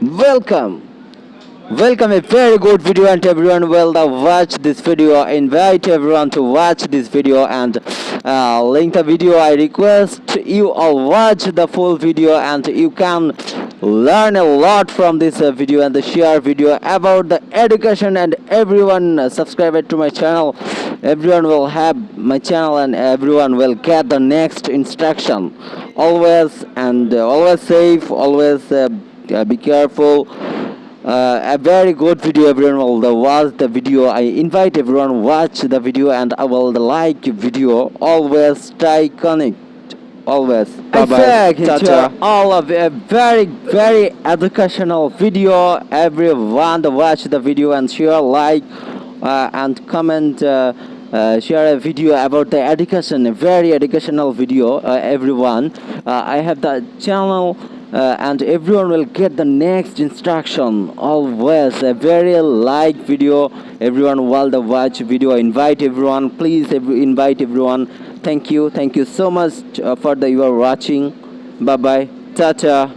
Welcome! Welcome a very good video and everyone will watch this video. Invite everyone to watch this video and uh, link the video. I request you all watch the full video and you can learn a lot from this uh, video and the share video about the education and everyone uh, subscribe to my channel. Everyone will have my channel and everyone will get the next instruction. Always and uh, always safe always uh, uh, be careful. Uh, a very good video everyone will the watch the video. I invite everyone watch the video and i will like video. Always stay connect always. Bye bye. Tata. all of a very very educational video. Everyone to watch the video and share like uh, and comment uh, uh, share a video about the education a very educational video uh, everyone. Uh, i have the channel uh, and everyone will get the next instruction. Always a very like video. Everyone while the watch video. Invite everyone. Please every, invite everyone thank you. Thank you so much uh, for the you are watching. Bye bye tata